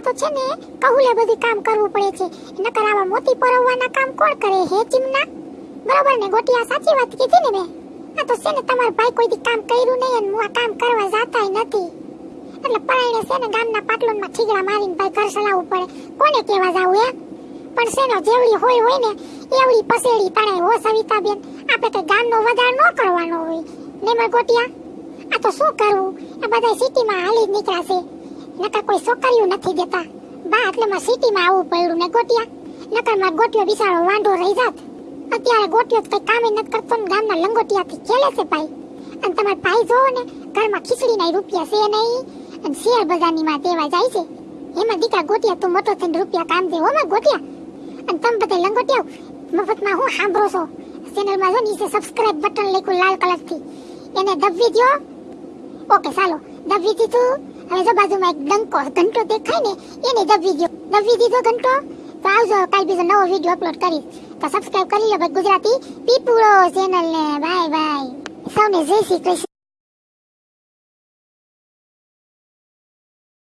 આ તો છે ને, કહુલે બધી કામ કરવું પડે છે. નકર આવા મોતી પરવવાના કામ કોણ કરે, હે ચીમના? બરોબર ને, ગોટિયા સાચી વાત કીધી ને મેં? આ તો છે ને, તમારો ભાઈ કોઈ દી કામ કર્યું નહીં અને હું આ કામ કરવા જાતાય નથી. એટલે પરાયણે છે ને, ગામના પાટલોનમાં ઠીગડા મારીને ભાઈ ઘર ચલાવવું પડે. કોને કહેવા જાવું, હે? પણ છે ને, જેવડી હોય હોય ને, એવડી પસેડી તણાય હો, સવિતાબેન આપણે કઈ ગામનો વધાર ન કરવાનો હોય. ને, માર ગોટિયા, આ તો શું કરવું? આ બધા સિટીમાં હાલી જ નીકળ્યા છે. નકર કોઈ છોકરીઓ નથી દેતા. બા એટલે માં સિટીમાં આવવું પડ્યું ને ગોટિયા. નકરમાં ગોટિયો બિચારો વાંઢો રહી જાત. અત્યારે ગોટિયો કઈ કામે નથી કરતો ને ગામના લંગોટિયાથી ખેલે છે ભાઈ. અને તમાર ભાઈ જોવો ને, ઘરમાં ખીચડીના રૂપિયા છે નહીં. અને શેર બજારની માં દેવા જાય છે. એમાં દીકરા ગોટિયા તું મોટો થઈને રૂપિયા કામ દે હો માં ગોટિયા. અને તમે બધા લંગોટિયાઓ, મફતમાં હું સાંભળો છો? ચેનલમાં જો નીચે સબસ્ક્રાઇબ બટન લખ્યું લાલ કલરથી એને દબવી દ્યો. ઓકે ચાલો. દબવી દીધું. બાજુમાં એક ડંકો ઘંટો દેખાય ને, એને દબી ગયો દબી દીધો ઘંટો, તો આવજો કાલ બીજો નવો વીડિયો અપલોડ કરીશ. તો સબસ્ક્રાઇબ કરી લો ગુજરાતી પીપુળો ચેનલ ને. બાય બાય સૌને જય શ્રી કૃષ્ણ.